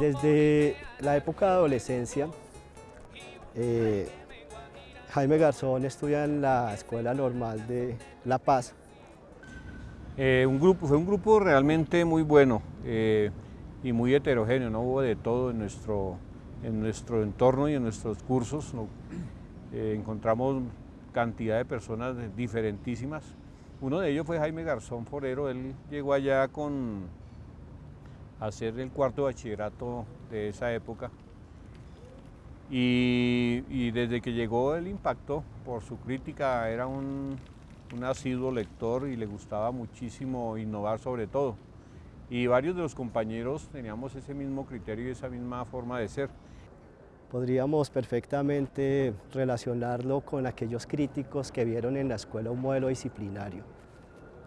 Desde la época de adolescencia, eh, Jaime Garzón estudia en la Escuela Normal de La Paz. Eh, un grupo, fue un grupo realmente muy bueno eh, y muy heterogéneo, no hubo de todo en nuestro, en nuestro entorno y en nuestros cursos. encontramos cantidad de personas diferentísimas. Uno de ellos fue Jaime Garzón Forero, él llegó allá con hacer el cuarto bachillerato de esa época y, desde que llegó el impacto por su crítica, era un, un asiduo lector y le gustaba muchísimo innovar sobre todo. Y varios de los compañeros teníamos ese mismo criterio y esa misma forma de ser. Podríamos perfectamente relacionarlo con aquellos críticos que vieron en la escuela un modelo disciplinario,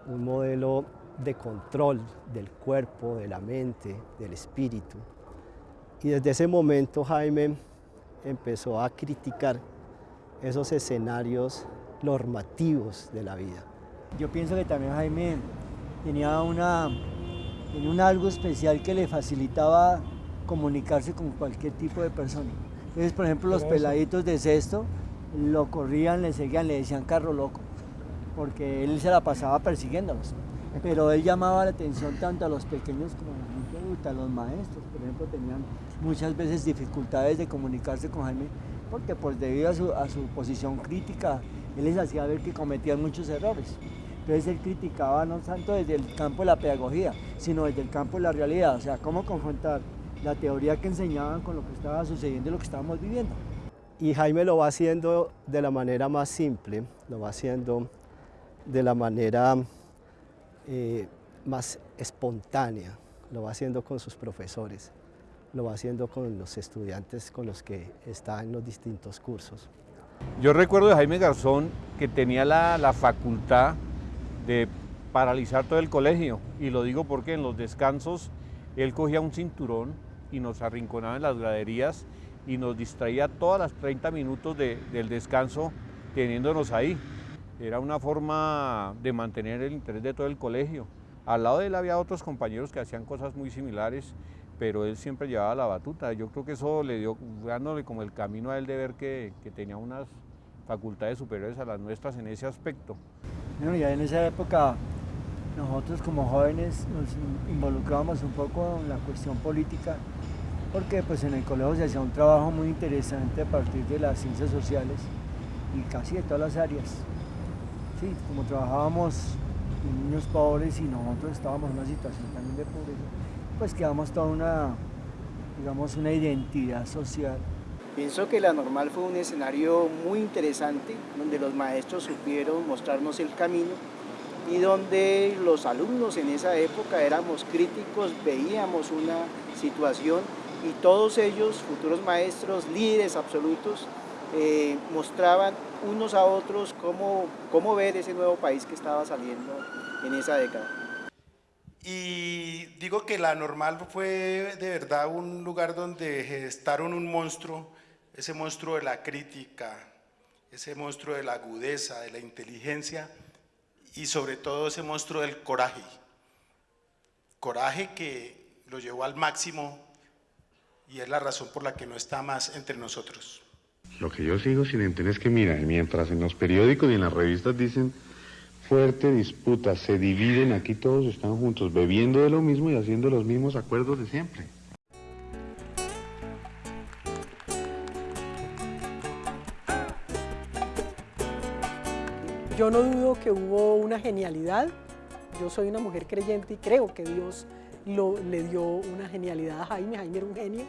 un modelo de control del cuerpo, de la mente, del espíritu. Y desde ese momento Jaime empezó a criticar esos escenarios normativos de la vida. Yo pienso que también Jaime tenía, una, tenía un algo especial que le facilitaba comunicarse con cualquier tipo de persona. Entonces, por ejemplo, los peladitos de sexto lo corrían, le seguían, le decían carro loco, porque él se la pasaba persiguiéndolos. Pero él llamaba la atención tanto a los pequeños como a la gente adulta, los maestros, por ejemplo, tenían muchas veces dificultades de comunicarse con Jaime, porque pues debido a su, a su posición crítica, él les hacía ver que cometían muchos errores. Entonces él criticaba no tanto desde el campo de la pedagogía, sino desde el campo de la realidad, o sea, cómo confrontar la teoría que enseñaban con lo que estaba sucediendo y lo que estábamos viviendo. Y Jaime lo va haciendo de la manera más simple, lo va haciendo de la manera eh, más espontánea, lo va haciendo con sus profesores, lo va haciendo con los estudiantes con los que está en los distintos cursos. Yo recuerdo de Jaime Garzón que tenía la, la facultad de paralizar todo el colegio y lo digo porque en los descansos él cogía un cinturón y nos arrinconaba en las graderías y nos distraía todas las 30 minutos del descanso teniéndonos ahí. Era una forma de mantener el interés de todo el colegio. Al lado de él había otros compañeros que hacían cosas muy similares, pero él siempre llevaba la batuta. Yo creo que eso le dio, dándole como el camino a él de ver que, tenía unas facultades superiores a las nuestras en ese aspecto. Bueno, ya en esa época nosotros como jóvenes nos involucrábamos un poco en la cuestión política, porque pues en el colegio se hacía un trabajo muy interesante a partir de las ciencias sociales y casi de todas las áreas. Sí, como trabajábamos con niños pobres y nosotros estábamos en una situación también de pobreza, pues quedamos toda una, digamos, una identidad social. Pienso que la normal fue un escenario muy interesante, donde los maestros supieron mostrarnos el camino y donde los alumnos en esa época éramos críticos, veíamos una situación y todos ellos, futuros maestros, líderes absolutos, eh, mostraban unos a otros cómo, cómo ver ese nuevo país que estaba saliendo en esa década. Y digo que la normal fue de verdad un lugar donde gestaron un monstruo, ese monstruo de la crítica, ese monstruo de la agudeza, de la inteligencia y sobre todo ese monstruo del coraje. Coraje que lo llevó al máximo y es la razón por la que no está más entre nosotros. Lo que yo sigo sin entender es que, mira, mientras en los periódicos y en las revistas dicen fuerte disputa, se dividen, aquí todos están juntos, bebiendo de lo mismo y haciendo los mismos acuerdos de siempre. Yo no dudo que hubo una genialidad, yo soy una mujer creyente y creo que Dios le dio una genialidad a Jaime, Jaime era un genio,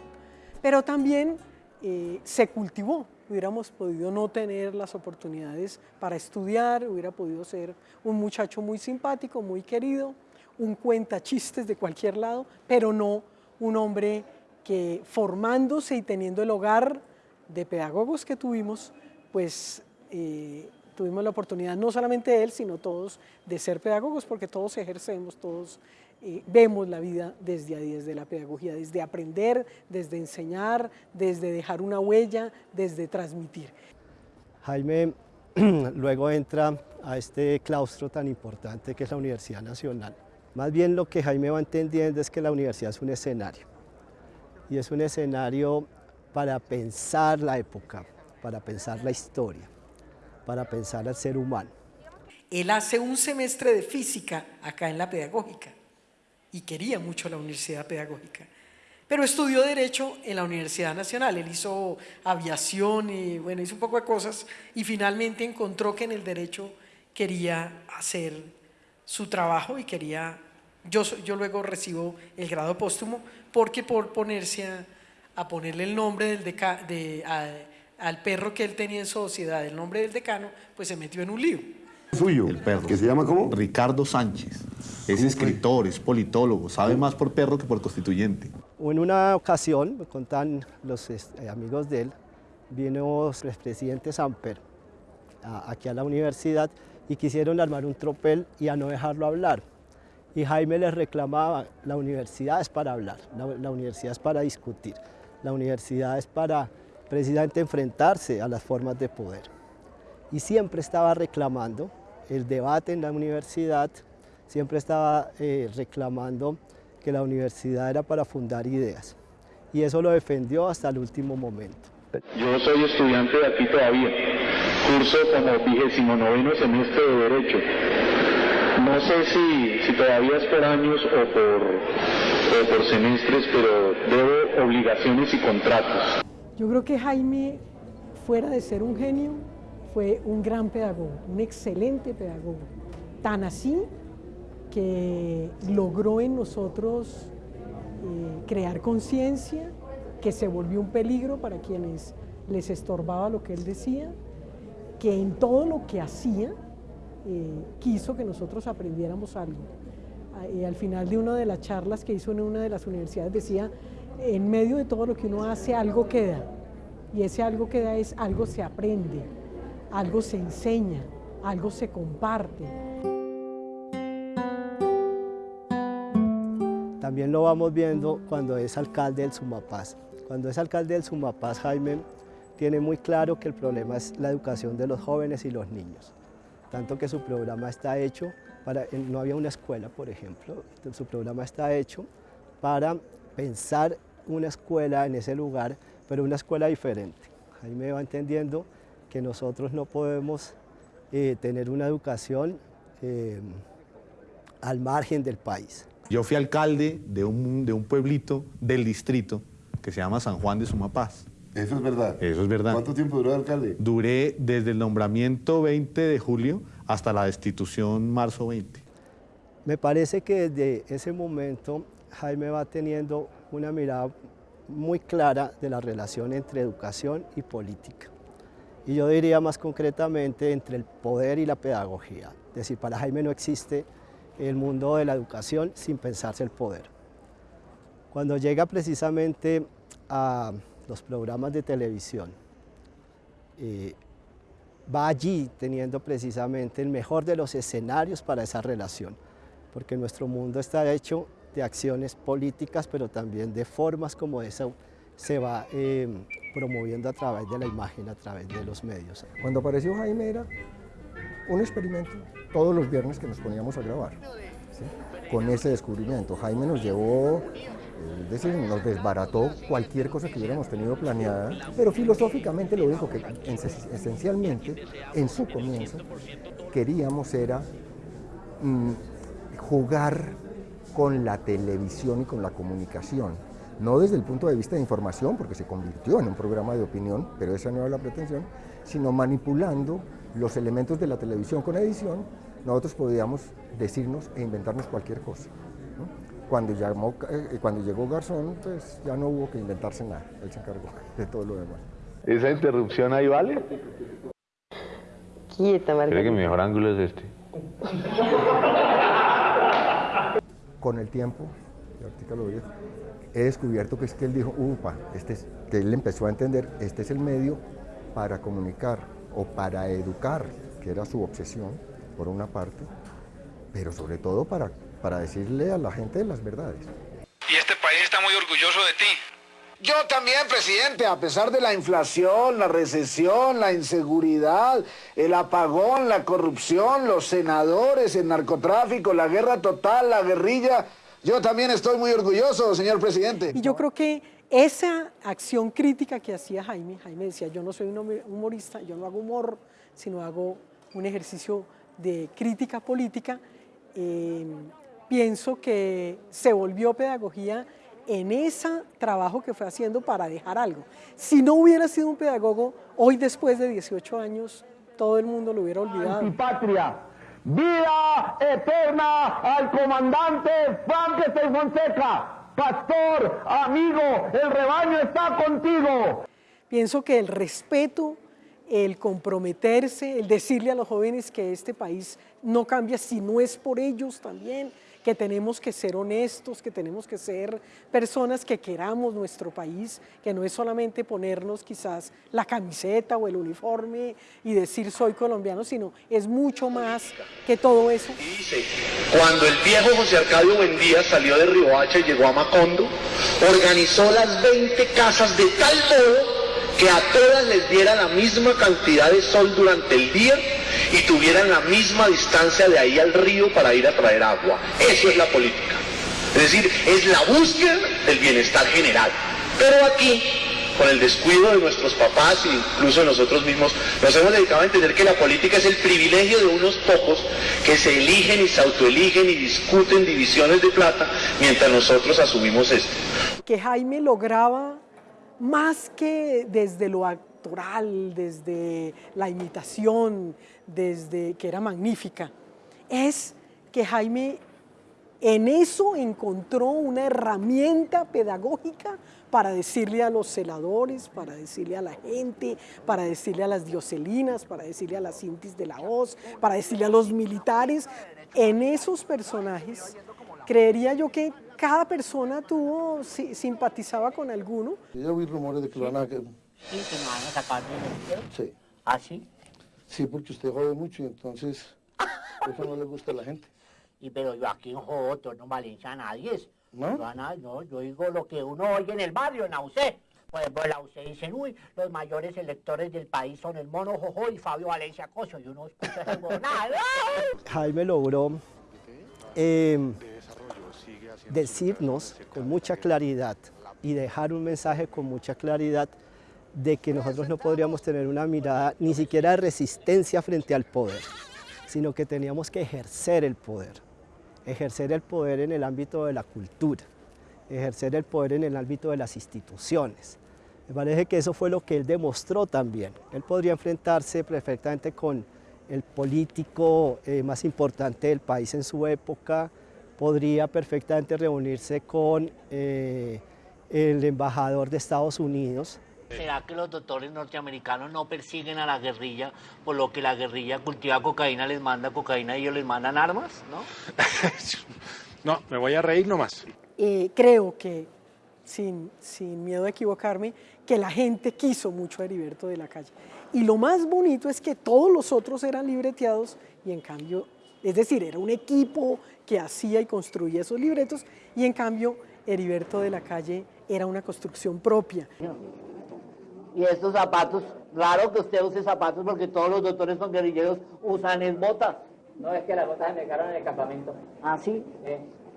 pero también eh, se cultivó, hubiéramos podido no tener las oportunidades para estudiar, hubiera podido ser un muchacho muy simpático, muy querido, un cuenta chistes de cualquier lado, pero no un hombre que formándose y teniendo el hogar de pedagogos que tuvimos, pues eh, tuvimos la oportunidad, no solamente él, sino todos, de ser pedagogos, porque todos ejercemos, todos eh, vemos la vida desde ahí, desde la pedagogía, desde aprender, desde enseñar, desde dejar una huella, desde transmitir. Jaime luego entra a este claustro tan importante que es la Universidad Nacional. Más bien lo que Jaime va entendiendo es que la universidad es un escenario. y es un escenario para pensar la época, para pensar la historia, para pensar al ser humano. Él hace un semestre de física acá en la pedagógica y quería mucho la universidad pedagógica. Pero estudió Derecho en la Universidad Nacional. Él hizo aviación y bueno, hizo un poco de cosas y finalmente encontró que en el Derecho quería hacer su trabajo y quería... Yo, yo luego recibo el grado póstumo porque por ponerse a, ponerle el nombre del de, al perro que él tenía en sociedad, el nombre del decano, pues se metió en un lío suyo. El perro. ¿Que se llama cómo? Ricardo Sánchez. Es escritor, es politólogo, sabe más por perro que por constituyente. En una ocasión, me contan los eh, amigos de él, vino el presidente Samper aquí a la universidad y quisieron armar un tropel y a no dejarlo hablar. Y Jaime les reclamaba, la universidad es para hablar, la universidad es para discutir, la universidad es para precisamente enfrentarse a las formas de poder. Y siempre estaba reclamando el debate en la universidad siempre estaba eh, reclamando que la universidad era para fundar ideas y eso lo defendió hasta el último momento. Yo soy estudiante de aquí todavía, curso como vigésimo noveno semestre de Derecho. No sé si, si todavía es por años o por, o por semestres, pero debo obligaciones y contratos. Yo creo que Jaime, fuera de ser un genio, fue un gran pedagogo, un excelente pedagogo. Tan así que logró en nosotros eh, crear conciencia, que se volvió un peligro para quienes les estorbaba lo que él decía, que en todo lo que hacía eh, quiso que nosotros aprendiéramos algo. Al final de una de las charlas que hizo en una de las universidades decía, en medio de todo lo que uno hace algo queda, y ese algo queda es algo se aprende algo se enseña, algo se comparte. También lo vamos viendo cuando es alcalde del Sumapaz. Cuando es alcalde del Sumapaz, Jaime tiene muy claro que el problema es la educación de los jóvenes y los niños. Tanto que su programa está hecho para, no había una escuela, por ejemplo, su programa está hecho para pensar una escuela en ese lugar, pero una escuela diferente. Jaime va entendiendo que nosotros no podemos eh, tener una educación eh, al margen del país. Yo fui alcalde de un, de un pueblito del distrito que se llama San Juan de Sumapaz. Eso es verdad. Eso es verdad. ¿Cuánto tiempo duró alcalde? Duré desde el nombramiento 20 de julio hasta la destitución marzo 20. Me parece que desde ese momento Jaime va teniendo una mirada muy clara de la relación entre educación y política y yo diría más concretamente entre el poder y la pedagogía. Es decir, para Jaime no existe el mundo de la educación sin pensarse el poder. Cuando llega precisamente a los programas de televisión, eh, va allí teniendo precisamente el mejor de los escenarios para esa relación, porque nuestro mundo está hecho de acciones políticas, pero también de formas como esa se va eh, promoviendo a través de la imagen, a través de los medios. Cuando apareció Jaime era un experimento todos los viernes que nos poníamos a grabar, con ese descubrimiento. Jaime nos llevó, nos desbarató cualquier cosa que hubiéramos tenido planeada, pero filosóficamente lo único que esencialmente en su comienzo queríamos era mm, jugar con la televisión y con la comunicación no desde el punto de vista de información, porque se convirtió en un programa de opinión, pero esa no era la pretensión, sino manipulando los elementos de la televisión con edición, nosotros podíamos decirnos e inventarnos cualquier cosa. Cuando, llamó, eh, cuando llegó Garzón, pues ya no hubo que inventarse nada, él se encargó de todo lo demás. ¿Esa interrupción ahí vale? Quieta, Margarita. Creo que mi mejor ángulo es este. Con el tiempo, y lo he descubierto que es que él dijo, upa, este es, que él empezó a entender, este es el medio para comunicar o para educar, que era su obsesión, por una parte, pero sobre todo para, para decirle a la gente las verdades. Y este país está muy orgulloso de ti. Yo también, presidente, a pesar de la inflación, la recesión, la inseguridad, el apagón, la corrupción, los senadores, el narcotráfico, la guerra total, la guerrilla, yo también estoy muy orgulloso, señor presidente. Y yo creo que esa acción crítica que hacía Jaime, Jaime decía, yo no soy un humorista, yo no hago humor, sino hago un ejercicio de crítica política, eh, pienso que se volvió pedagogía en ese trabajo que fue haciendo para dejar algo. Si no hubiera sido un pedagogo, hoy después de 18 años, todo el mundo lo hubiera olvidado. Antipatria. Vida eterna al comandante Frankenstein Fonseca pastor, amigo, el rebaño está contigo. Pienso que el respeto, el comprometerse, el decirle a los jóvenes que este país no cambia si no es por ellos también, que tenemos que ser honestos, que tenemos que ser personas que queramos nuestro país, que no es solamente ponernos quizás la camiseta o el uniforme y decir soy colombiano, sino es mucho más que todo eso. Cuando el viejo José Arcadio Buendía salió de Riohacha y llegó a Macondo, organizó las 20 casas de tal modo que a todas les diera la misma cantidad de sol durante el día y tuvieran la misma distancia de ahí al río para ir a traer agua. Eso es la política. Es decir, es la búsqueda del bienestar general. Pero aquí, con el descuido de nuestros papás e incluso de nosotros mismos, nos hemos dedicado a entender que la política es el privilegio de unos pocos que se eligen y se autoeligen y discuten divisiones de plata mientras nosotros asumimos esto. Que Jaime lograba más que desde lo actoral, desde la imitación, desde que era magnífica, es que Jaime en eso encontró una herramienta pedagógica para decirle a los celadores, para decirle a la gente, para decirle a las dioselinas, para decirle a las cintis de la voz, para decirle a los militares. En esos personajes, creería yo que cada persona tuvo, simpatizaba con alguno. Yo vi rumores de que lo van a... Sí, que me van a sacar de Sí. ¿Ah, sí? Sí, porque usted jode mucho y entonces eso no le gusta a la gente. Y pero yo aquí en jodo, no valencia a nadie. ¿No? Yo, no, yo digo lo que uno oye en el barrio, en. Por ejemplo, en la UCE dicen, uy, los mayores electores del país son el Mono Jojo y Fabio Valencia Coso. Y uno escucha ese nada. Jaime logró eh, decirnos con mucha claridad y dejar un mensaje con mucha claridad de que nosotros no podríamos tener una mirada ni siquiera de resistencia frente al poder, sino que teníamos que ejercer el poder, ejercer el poder en el ámbito de la cultura, ejercer el poder en el ámbito de las instituciones. Me parece que eso fue lo que él demostró también. Él podría enfrentarse perfectamente con el político eh, más importante del país en su época, podría perfectamente reunirse con eh, el embajador de Estados Unidos. ¿Será que los doctores norteamericanos no persiguen a la guerrilla por lo que la guerrilla cultiva cocaína, les manda cocaína y ellos les mandan armas? ¿no? no, me voy a reír nomás. Eh, creo que, sin, sin miedo a equivocarme, que la gente quiso mucho a Heriberto de la Calle. Y lo más bonito es que todos los otros eran libreteados y en cambio, es decir, era un equipo que hacía y construía esos libretos y en cambio Heriberto de la Calle era una construcción propia. Y estos zapatos, raro que usted use zapatos porque todos los doctores con guerrilleros usan es botas. No, es que las botas se me quedaron en el campamento. ¿Ah, sí?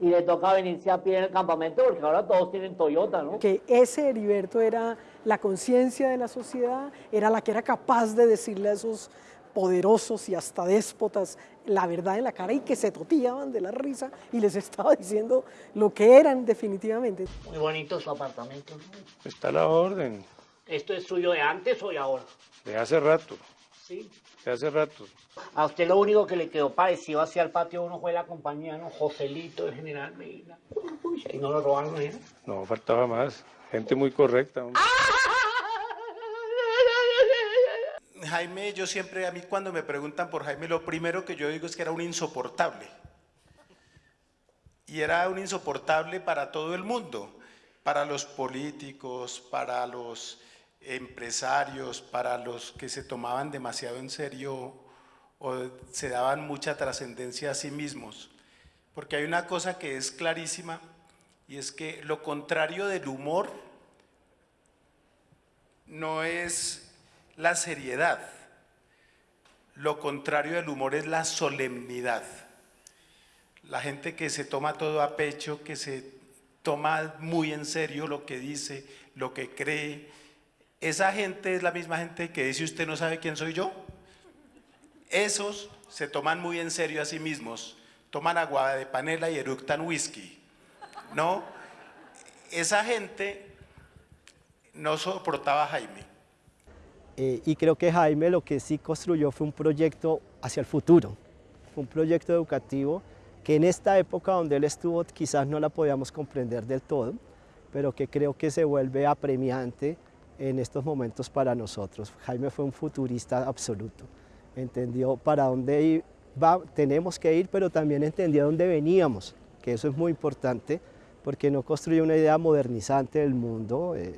Y le toca venirse a pie en el campamento porque ahora todos tienen Toyota, ¿no? Que ese Heriberto era la conciencia de la sociedad, era la que era capaz de decirle a esos poderosos y hasta déspotas la verdad en la cara y que se totillaban de la risa y les estaba diciendo lo que eran definitivamente. Muy bonito su apartamento. Está la orden. ¿Esto es suyo de antes o de ahora? De hace rato. Sí. De hace rato. A usted lo único que le quedó parecido hacia el patio uno fue la compañía, ¿no? Joselito, el general Medina. y no lo robaron, ¿eh? No, faltaba más. Gente muy correcta. Jaime, yo siempre, a mí cuando me preguntan por Jaime, lo primero que yo digo es que era un insoportable. Y era un insoportable para todo el mundo, para los políticos, para los empresarios, para los que se tomaban demasiado en serio o se daban mucha trascendencia a sí mismos. Porque hay una cosa que es clarísima y es que lo contrario del humor no es la seriedad. Lo contrario del humor es la solemnidad. La gente que se toma todo a pecho, que se toma muy en serio lo que dice, lo que cree. Esa gente es la misma gente que dice usted no sabe quién soy yo. Esos se toman muy en serio a sí mismos, toman agua de panela y eructan whisky. ¿No? Esa gente no soportaba a Jaime. Eh, y creo que Jaime lo que sí construyó fue un proyecto hacia el futuro, un proyecto educativo que en esta época donde él estuvo quizás no la podíamos comprender del todo, pero que creo que se vuelve apremiante en estos momentos para nosotros. Jaime fue un futurista absoluto, entendió para dónde va, tenemos que ir, pero también entendió dónde veníamos, que eso es muy importante, porque no construye una idea modernizante del mundo eh,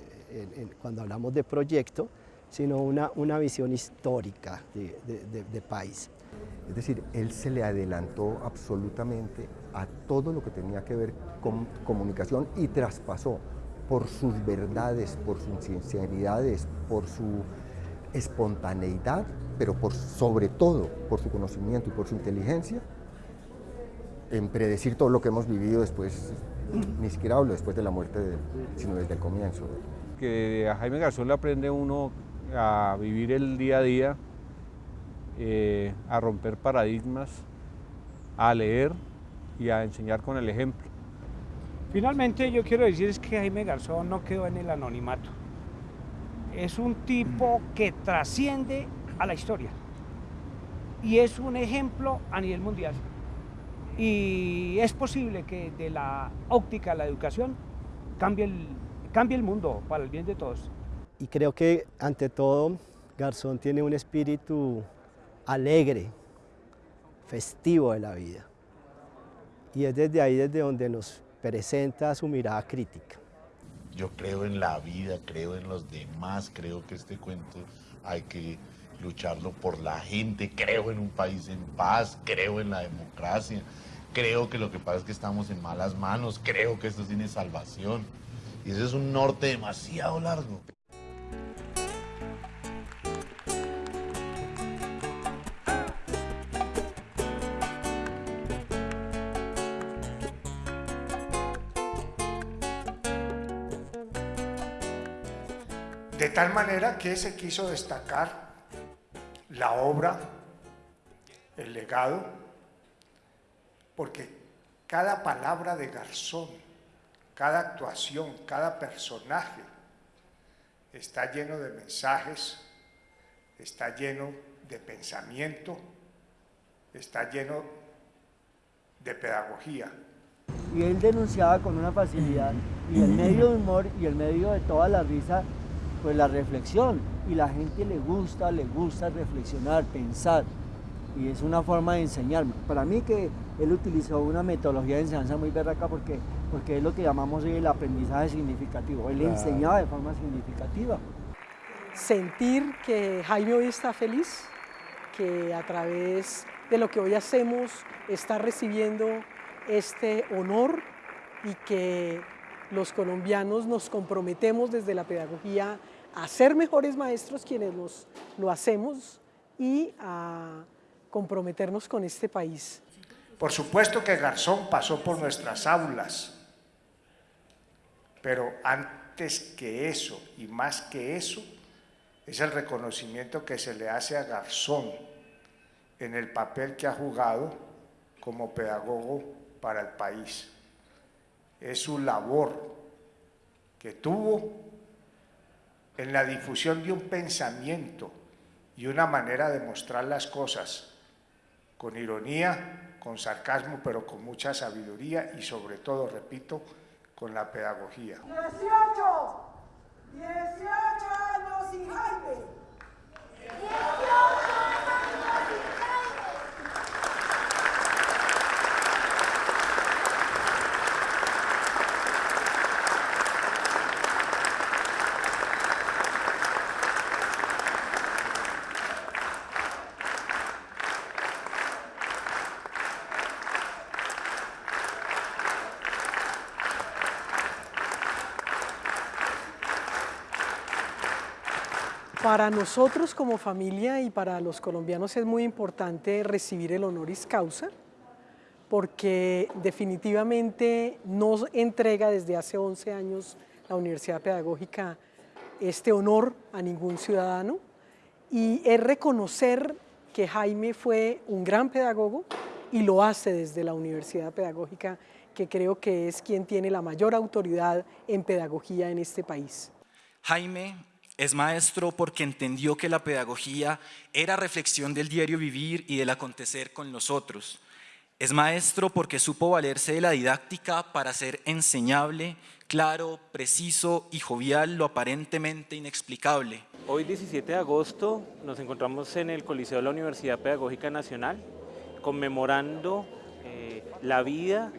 cuando hablamos de proyecto, sino una, una visión histórica de, de país. Es decir, él se le adelantó absolutamente a todo lo que tenía que ver con comunicación y traspasó por sus verdades, por sus sinceridades, por su espontaneidad, pero por, sobre todo por su conocimiento y por su inteligencia, en predecir todo lo que hemos vivido después, ni siquiera hablo después de la muerte, de sino desde el comienzo. Que a Jaime Garzón le aprende uno a vivir el día a día, eh, a romper paradigmas, a leer y a enseñar con el ejemplo. Finalmente yo quiero decir es que Jaime Garzón no quedó en el anonimato. Es un tipo que trasciende a la historia y es un ejemplo a nivel mundial. Y es posible que de la óptica a la educación cambie el, cambie el mundo para el bien de todos. Y creo que ante todo Garzón tiene un espíritu alegre, festivo de la vida. Y es desde ahí desde donde nos presenta su mirada crítica. Yo creo en la vida, creo en los demás, creo que este cuento hay que lucharlo por la gente, creo en un país en paz, creo en la democracia, creo que lo que pasa es que estamos en malas manos, creo que esto tiene salvación. Y ese es un norte demasiado largo. Tal manera que se quiso destacar la obra, el legado, porque cada palabra de Garzón, cada actuación, cada personaje está lleno de mensajes, está lleno de pensamiento, está lleno de pedagogía. Y él denunciaba con una facilidad, y el medio de humor y el medio de toda la risa pues la reflexión y la gente le gusta, le gusta reflexionar, pensar y es una forma de enseñar. Para mí que él utilizó una metodología de enseñanza muy berraca porque, porque es lo que llamamos hoy el aprendizaje significativo. Él enseñaba de forma significativa. Sentir que Jaime hoy está feliz, que a través de lo que hoy hacemos está recibiendo este honor y que los colombianos nos comprometemos desde la pedagogía a ser mejores maestros quienes lo hacemos y a comprometernos con este país. Por supuesto que Garzón pasó por nuestras aulas, pero antes que eso y más que eso, es el reconocimiento que se le hace a Garzón en el papel que ha jugado como pedagogo para el país es su labor que tuvo en la difusión de un pensamiento y una manera de mostrar las cosas con ironía, con sarcasmo, pero con mucha sabiduría y sobre todo, repito, con la pedagogía. 18, 18 años y Jaime. 18 Para nosotros como familia y para los colombianos es muy importante recibir el honoris causa, porque definitivamente no entrega desde hace 11 años la Universidad Pedagógica este honor a ningún ciudadano y es reconocer que Jaime fue un gran pedagogo y lo hace desde la Universidad Pedagógica, que creo que es quien tiene la mayor autoridad en pedagogía en este país. Jaime es maestro porque entendió que la pedagogía era reflexión del diario vivir y del acontecer con los otros. Es maestro porque supo valerse de la didáctica para ser enseñable, claro, preciso y jovial lo aparentemente inexplicable. Hoy 17 de agosto nos encontramos en el Coliseo de la Universidad Pedagógica Nacional conmemorando eh, la vida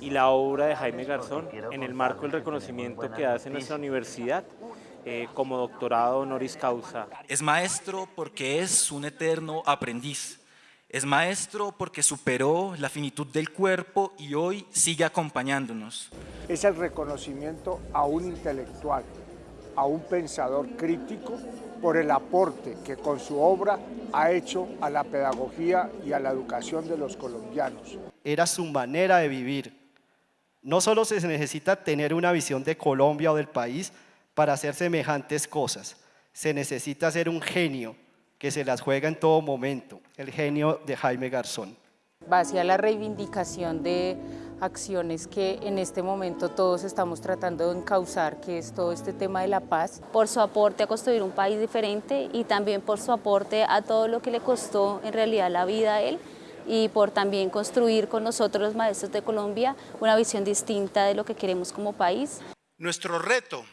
y la obra de Jaime Garzón en el marco del reconocimiento que hace nuestra universidad eh, como doctorado honoris causa. Es maestro porque es un eterno aprendiz. Es maestro porque superó la finitud del cuerpo y hoy sigue acompañándonos. Es el reconocimiento a un intelectual, a un pensador crítico por el aporte que con su obra ha hecho a la pedagogía y a la educación de los colombianos. Era su manera de vivir. No solo se necesita tener una visión de Colombia o del país para hacer semejantes cosas, se necesita ser un genio que se las juega en todo momento, el genio de Jaime Garzón. Va hacia la reivindicación de acciones que en este momento todos estamos tratando de encauzar, que es todo este tema de la paz. Por su aporte a construir un país diferente y también por su aporte a todo lo que le costó en realidad la vida a él y por también construir con nosotros los maestros de Colombia una visión distinta de lo que queremos como país. Nuestro reto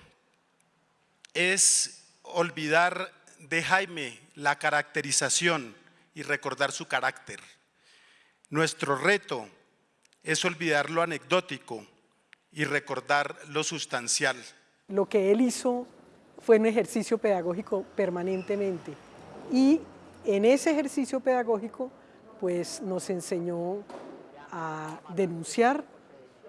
es olvidar de Jaime la caracterización y recordar su carácter. Nuestro reto es olvidar lo anecdótico y recordar lo sustancial. Lo que él hizo fue un ejercicio pedagógico permanentemente y en ese ejercicio pedagógico pues nos enseñó a denunciar,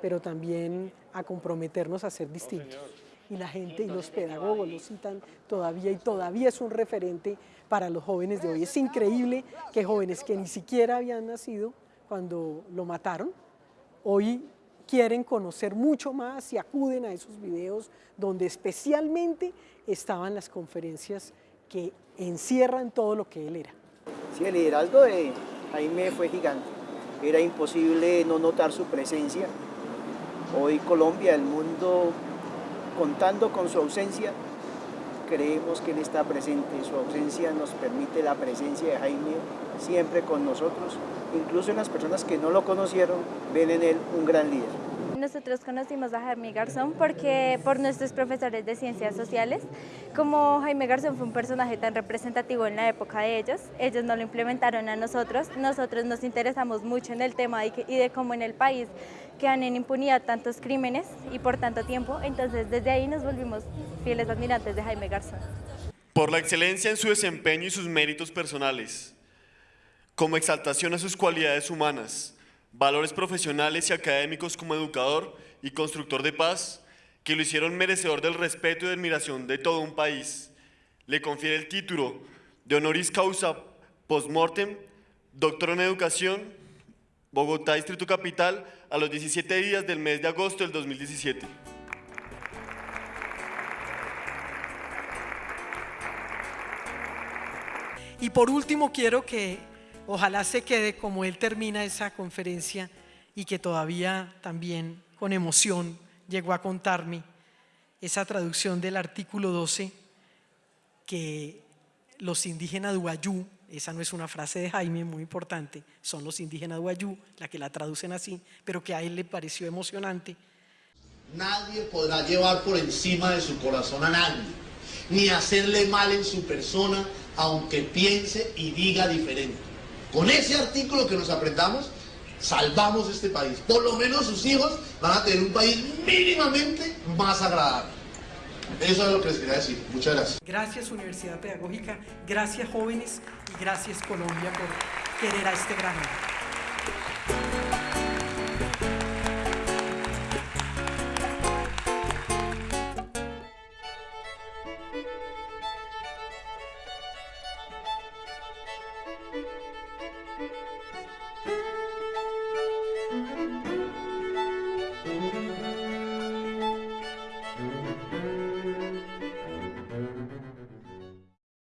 pero también a comprometernos a ser distintos y la gente y los pedagogos lo citan todavía y todavía es un referente para los jóvenes de hoy. Es increíble que jóvenes que ni siquiera habían nacido cuando lo mataron, hoy quieren conocer mucho más y acuden a esos videos donde especialmente estaban las conferencias que encierran todo lo que él era. Sí, el liderazgo de Jaime fue gigante. Era imposible no notar su presencia. Hoy Colombia, el mundo contando con su ausencia, creemos que Él está presente. Su ausencia nos permite la presencia de Jaime siempre con nosotros. Incluso en las personas que no lo conocieron, ven en Él un gran líder. Nosotros conocimos a Jaime Garzón porque por nuestros profesores de ciencias sociales, como Jaime Garzón fue un personaje tan representativo en la época de ellos, ellos no lo implementaron a nosotros, nosotros nos interesamos mucho en el tema y, de cómo en el país quedan en impunidad tantos crímenes y por tanto tiempo, entonces desde ahí nos volvimos fieles admirantes de Jaime Garzón. Por la excelencia en su desempeño y sus méritos personales, como exaltación a sus cualidades humanas, valores profesionales y académicos como educador y constructor de paz, que lo hicieron merecedor del respeto y admiración de todo un país. Le confiere el título de honoris causa postmortem, doctor en educación, Bogotá, Distrito Capital, a los 17 días del mes de agosto del 2017. Y por último quiero que Ojalá se quede como él termina esa conferencia y que todavía también con emoción llegó a contarme esa traducción del artículo 12 que los indígenas Duayú, esa no es una frase de Jaime muy importante, son los indígenas Duayú, la que la traducen así, pero que a él le pareció emocionante. Nadie podrá llevar por encima de su corazón a nadie, ni hacerle mal en su persona, aunque piense y diga diferente. Con ese artículo que nos aprendamos, salvamos este país. Por lo menos sus hijos van a tener un país mínimamente más agradable. Eso es lo que les quería decir. Muchas gracias. Gracias Universidad Pedagógica, gracias jóvenes y gracias Colombia por querer a este gran